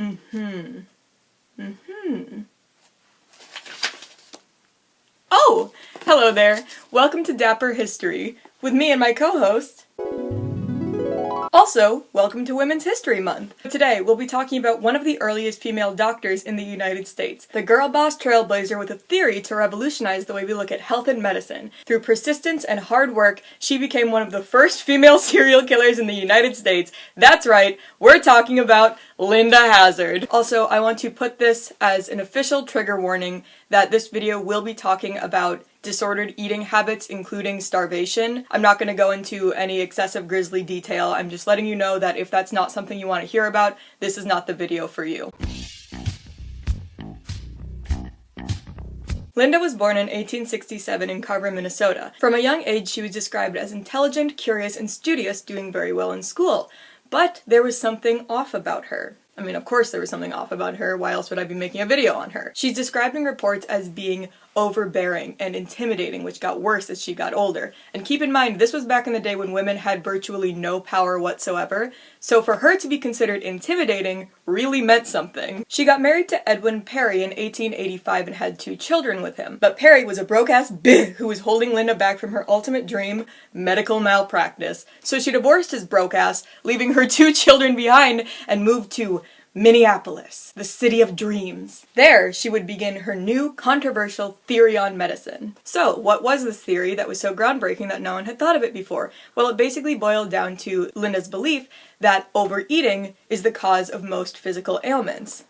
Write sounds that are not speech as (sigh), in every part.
Mm-hmm. Mm-hmm. Oh! Hello there! Welcome to Dapper History, with me and my co-host, also, welcome to Women's History Month! Today, we'll be talking about one of the earliest female doctors in the United States, the girl boss trailblazer with a theory to revolutionize the way we look at health and medicine. Through persistence and hard work, she became one of the first female (laughs) serial killers in the United States. That's right, we're talking about Linda Hazzard. Also, I want to put this as an official trigger warning that this video will be talking about disordered eating habits, including starvation. I'm not going to go into any excessive grisly detail, I'm just letting you know that if that's not something you want to hear about, this is not the video for you. Linda was born in 1867 in Carver, Minnesota. From a young age, she was described as intelligent, curious, and studious, doing very well in school. But there was something off about her. I mean, of course there was something off about her, why else would I be making a video on her? She's described in reports as being overbearing and intimidating, which got worse as she got older. And keep in mind, this was back in the day when women had virtually no power whatsoever, so for her to be considered intimidating really meant something. She got married to Edwin Perry in 1885 and had two children with him, but Perry was a broke-ass (laughs) bitch who was holding Linda back from her ultimate dream, medical malpractice. So she divorced his broke ass, leaving her (laughs) two children behind, and moved to Minneapolis, the city of dreams. There, she would begin her new controversial theory on medicine. So, what was this theory that was so groundbreaking that no one had thought of it before? Well, it basically boiled down to Linda's belief that overeating is the cause of most physical ailments.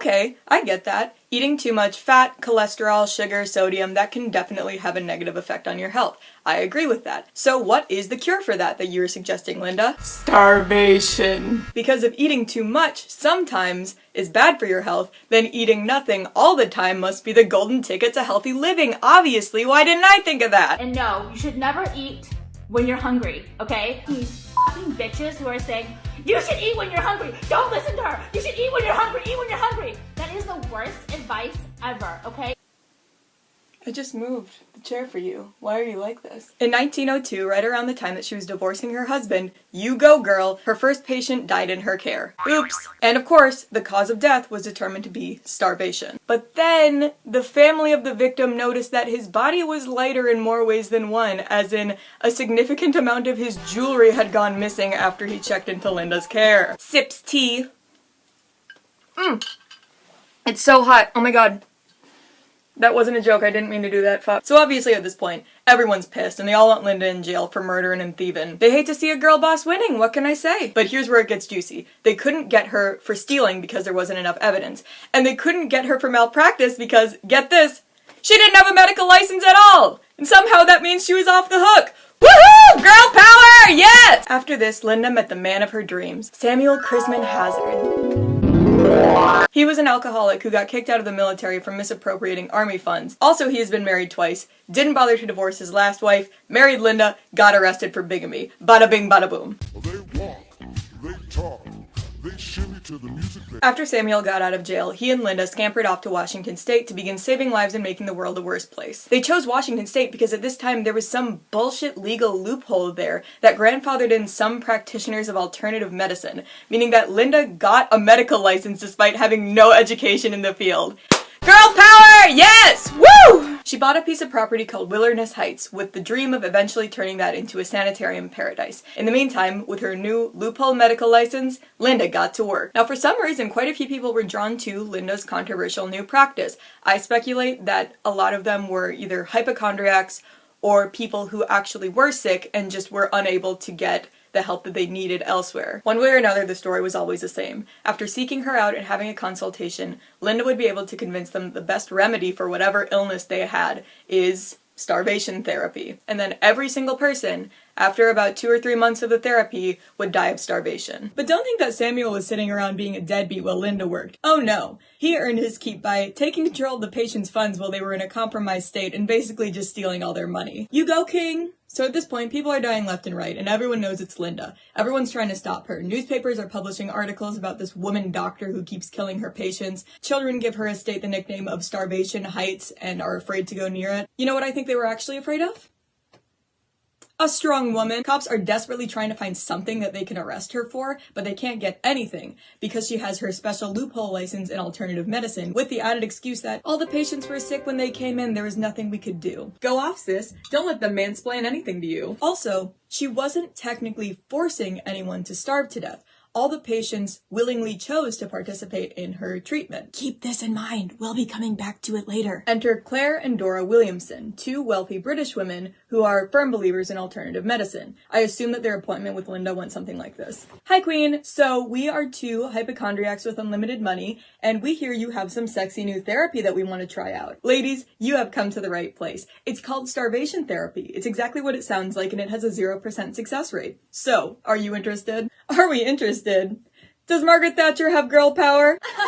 Okay, I get that. Eating too much fat, cholesterol, sugar, sodium, that can definitely have a negative effect on your health. I agree with that. So what is the cure for that that you were suggesting, Linda? Starvation. Because if eating too much sometimes is bad for your health, then eating nothing all the time must be the golden ticket to healthy living. Obviously, why didn't I think of that? And no, you should never eat when you're hungry, okay? These bitches who are saying, you should eat when you're hungry. Don't listen to her. You should eat when you're hungry. Eat when you're hungry. That is the worst advice ever, okay? I just moved the chair for you. Why are you like this? In 1902, right around the time that she was divorcing her husband, you go girl, her first patient died in her care. Oops! And of course, the cause of death was determined to be starvation. But then, the family of the victim noticed that his body was lighter in more ways than one, as in, a significant amount of his jewelry had gone missing after he checked into Linda's care. Sips tea. Mmm. It's so hot. Oh my god. That wasn't a joke, I didn't mean to do that, fuck. So obviously at this point, everyone's pissed and they all want Linda in jail for murdering and thieving. They hate to see a girl boss winning, what can I say? But here's where it gets juicy. They couldn't get her for stealing because there wasn't enough evidence. And they couldn't get her for malpractice because, get this, she didn't have a medical license at all! And somehow that means she was off the hook. Woohoo! Girl power! Yes! After this, Linda met the man of her dreams, Samuel Christman Hazzard. He was an alcoholic who got kicked out of the military for misappropriating army funds. Also, he has been married twice, didn't bother to divorce his last wife, married Linda, got arrested for bigamy. Bada bing bada boom. After Samuel got out of jail, he and Linda scampered off to Washington State to begin saving lives and making the world a worse place. They chose Washington State because at this time there was some bullshit legal loophole there that grandfathered in some practitioners of alternative medicine, meaning that Linda got a medical license despite having no education in the field. Girl power! Yes! Woo! She bought a piece of property called Wilderness Heights with the dream of eventually turning that into a sanitarium paradise. In the meantime, with her new loophole medical license, Linda got to work. Now for some reason, quite a few people were drawn to Linda's controversial new practice. I speculate that a lot of them were either hypochondriacs or people who actually were sick and just were unable to get the help that they needed elsewhere. One way or another, the story was always the same. After seeking her out and having a consultation, Linda would be able to convince them the best remedy for whatever illness they had is starvation therapy. And then every single person, after about two or three months of the therapy, would die of starvation. But don't think that Samuel was sitting around being a deadbeat while Linda worked. Oh no. He earned his keep by taking control of the patient's funds while they were in a compromised state and basically just stealing all their money. You go, King! So at this point, people are dying left and right, and everyone knows it's Linda. Everyone's trying to stop her. Newspapers are publishing articles about this woman doctor who keeps killing her patients. Children give her estate the nickname of Starvation Heights and are afraid to go near it. You know what I think they were actually afraid of? A strong woman. Cops are desperately trying to find something that they can arrest her for, but they can't get anything because she has her special loophole license in alternative medicine with the added excuse that all the patients were sick when they came in, there was nothing we could do. Go off, sis. Don't let them mansplain anything to you. Also, she wasn't technically forcing anyone to starve to death all the patients willingly chose to participate in her treatment. Keep this in mind. We'll be coming back to it later. Enter Claire and Dora Williamson, two wealthy British women who are firm believers in alternative medicine. I assume that their appointment with Linda went something like this. Hi, Queen. So we are two hypochondriacs with unlimited money, and we hear you have some sexy new therapy that we want to try out. Ladies, you have come to the right place. It's called starvation therapy. It's exactly what it sounds like, and it has a 0% success rate. So, are you interested? Are we interested? Does Margaret Thatcher have girl power? (laughs)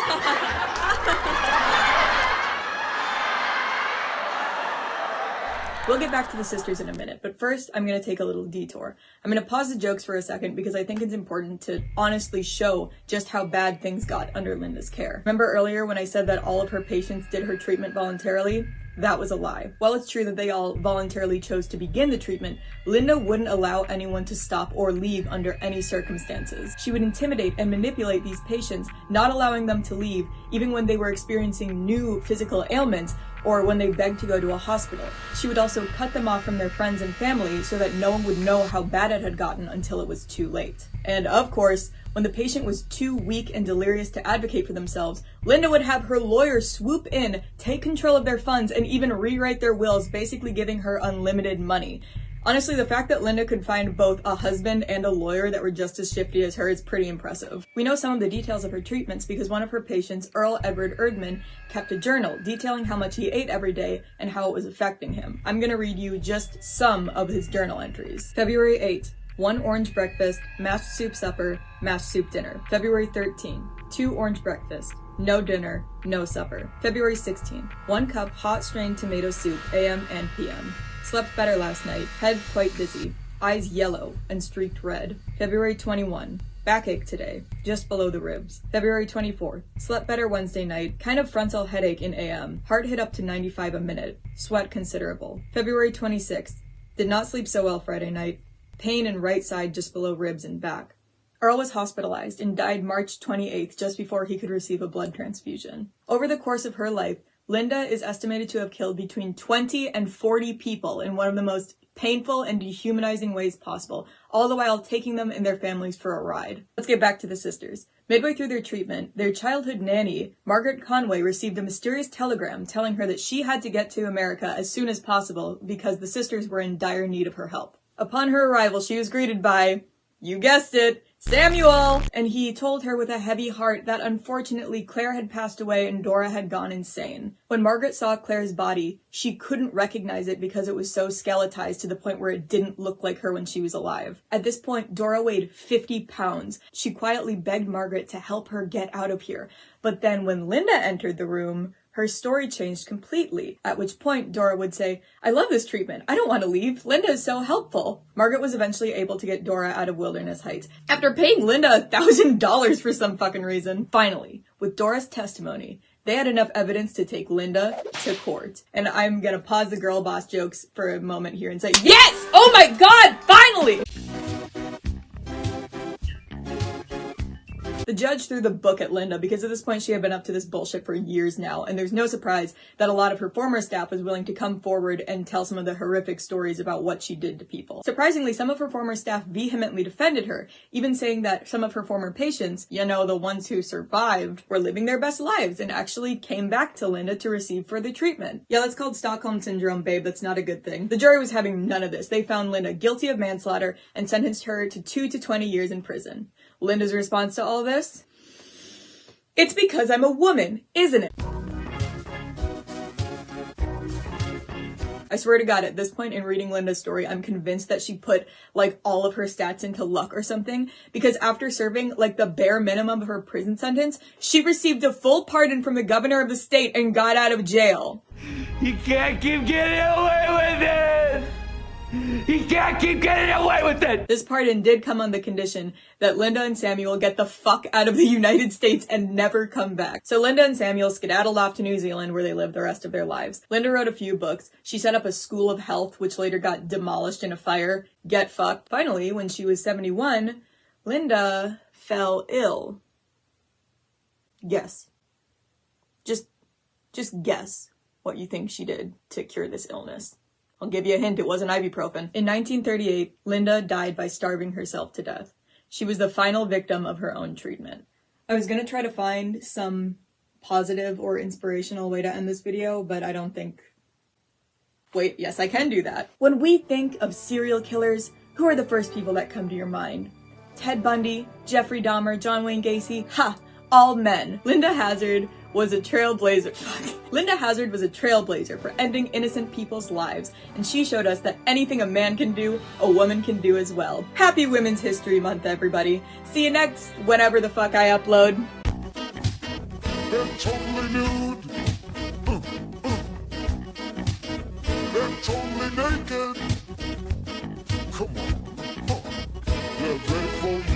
We'll get back to the sisters in a minute, but first I'm going to take a little detour. I'm going to pause the jokes for a second because I think it's important to honestly show just how bad things got under Linda's care. Remember earlier when I said that all of her patients did her treatment voluntarily? That was a lie. While it's true that they all voluntarily chose to begin the treatment, Linda wouldn't allow anyone to stop or leave under any circumstances. She would intimidate and manipulate these patients, not allowing them to leave even when they were experiencing new physical ailments or when they begged to go to a hospital. She would also cut them off from their friends and family so that no one would know how bad it had gotten until it was too late. And of course, when the patient was too weak and delirious to advocate for themselves, Linda would have her lawyer swoop in, take control of their funds, and even rewrite their wills, basically giving her unlimited money. Honestly, the fact that Linda could find both a husband and a lawyer that were just as shifty as her is pretty impressive. We know some of the details of her treatments because one of her patients, Earl Edward Erdman, kept a journal detailing how much he ate every day and how it was affecting him. I'm gonna read you just some of his journal entries. February 8, one orange breakfast, mashed soup supper, mashed soup dinner. February 13, two orange breakfast, no dinner, no supper. February 16, one cup hot strained tomato soup, AM and PM. Slept better last night, head quite dizzy, eyes yellow and streaked red. February 21, Backache today, just below the ribs. February 24th. Slept better Wednesday night. Kind of frontal headache in AM. Heart hit up to 95 a minute. Sweat considerable. February 26th. Did not sleep so well Friday night. Pain in right side just below ribs and back. Earl was hospitalized and died March 28th, just before he could receive a blood transfusion. Over the course of her life, Linda is estimated to have killed between 20 and 40 people in one of the most painful and dehumanizing ways possible, all the while taking them and their families for a ride. Let's get back to the sisters. Midway through their treatment, their childhood nanny, Margaret Conway, received a mysterious telegram telling her that she had to get to America as soon as possible because the sisters were in dire need of her help. Upon her arrival, she was greeted by, you guessed it, Samuel! And he told her with a heavy heart that unfortunately Claire had passed away and Dora had gone insane. When Margaret saw Claire's body, she couldn't recognize it because it was so skeletized to the point where it didn't look like her when she was alive. At this point, Dora weighed 50 pounds. She quietly begged Margaret to help her get out of here. But then when Linda entered the room, her story changed completely, at which point Dora would say, I love this treatment. I don't want to leave. Linda is so helpful. Margaret was eventually able to get Dora out of Wilderness Heights after paying Linda a thousand (laughs) dollars for some fucking reason. Finally, with Dora's testimony, they had enough evidence to take Linda to court. And I'm gonna pause the girl boss jokes for a moment here and say, yes! Oh my god, The judge threw the book at Linda because at this point she had been up to this bullshit for years now, and there's no surprise that a lot of her former staff was willing to come forward and tell some of the horrific stories about what she did to people. Surprisingly, some of her former staff vehemently defended her, even saying that some of her former patients, you know, the ones who survived, were living their best lives and actually came back to Linda to receive further treatment. Yeah, that's called Stockholm Syndrome, babe. That's not a good thing. The jury was having none of this. They found Linda guilty of manslaughter and sentenced her to 2 to 20 years in prison. Linda's response to all this? It's because I'm a woman, isn't it? I swear to God, at this point in reading Linda's story, I'm convinced that she put like all of her stats into luck or something because after serving like the bare minimum of her prison sentence, she received a full pardon from the governor of the state and got out of jail. You can't keep getting away with it! He can't keep getting away with it! This pardon did come on the condition that Linda and Samuel get the fuck out of the United States and never come back. So Linda and Samuel skedaddled off to New Zealand where they lived the rest of their lives. Linda wrote a few books. She set up a school of health, which later got demolished in a fire. Get fucked. Finally, when she was 71, Linda fell ill. Guess. Just, just guess what you think she did to cure this illness. I'll give you a hint, it wasn't ibuprofen. In 1938, Linda died by starving herself to death. She was the final victim of her own treatment. I was gonna try to find some positive or inspirational way to end this video, but I don't think. Wait, yes, I can do that. When we think of serial killers, who are the first people that come to your mind? Ted Bundy, Jeffrey Dahmer, John Wayne Gacy? Ha! All men. Linda Hazzard was a trailblazer. (laughs) Linda Hazzard was a trailblazer for ending innocent people's lives, and she showed us that anything a man can do, a woman can do as well. Happy Women's History Month, everybody. See you next whenever the fuck I upload. Come on. They're